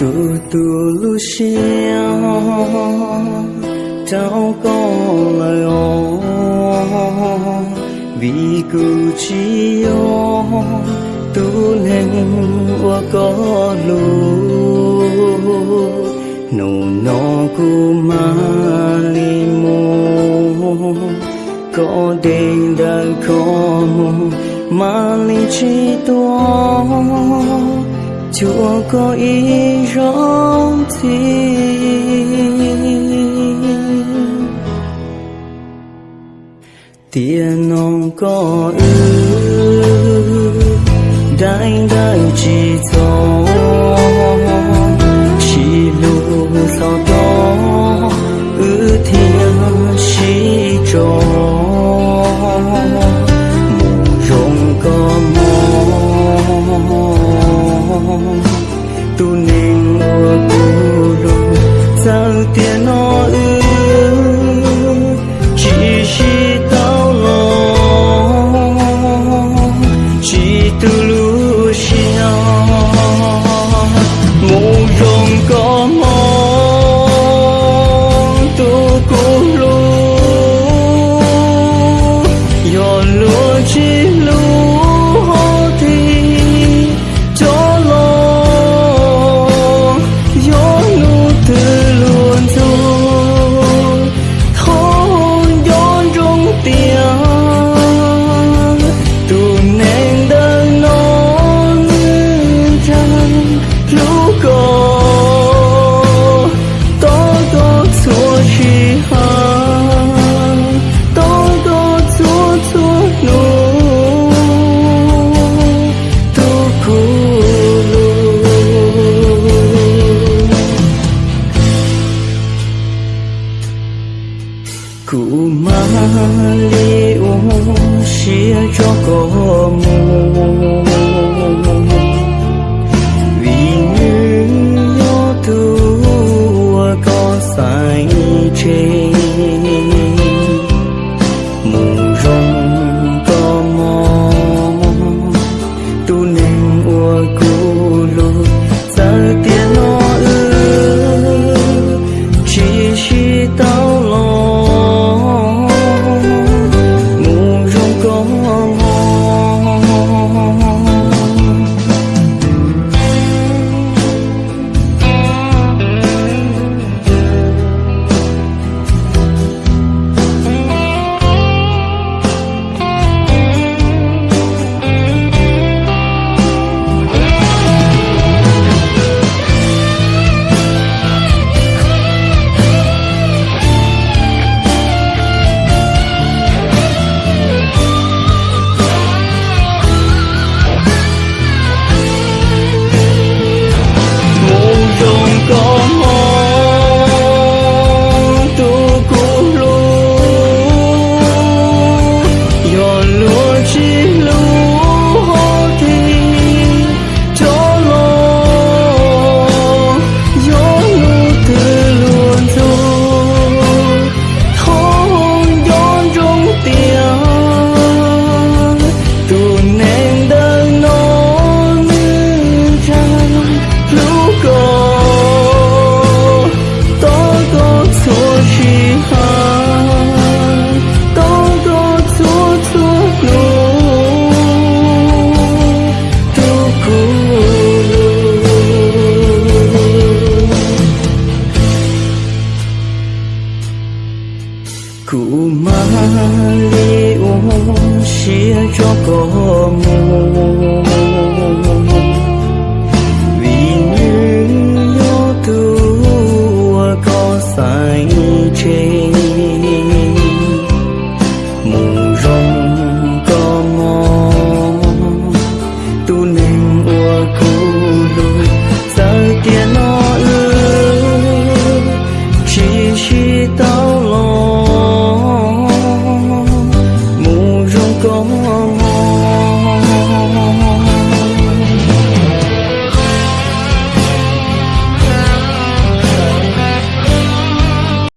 tu tu lu xiao cháu có lời ô vì cử chi ô tu nên qua có lu nô nô cu ma li mô có đêm đàn có mà li chi toa chúa có ý rong thì tiền nông có ư đại đại chỉ thông Oh. cho kamu Vì như nó tua có sai trên. Mù rong có mò Tu nên ua cu lùi. Giờ tiền nó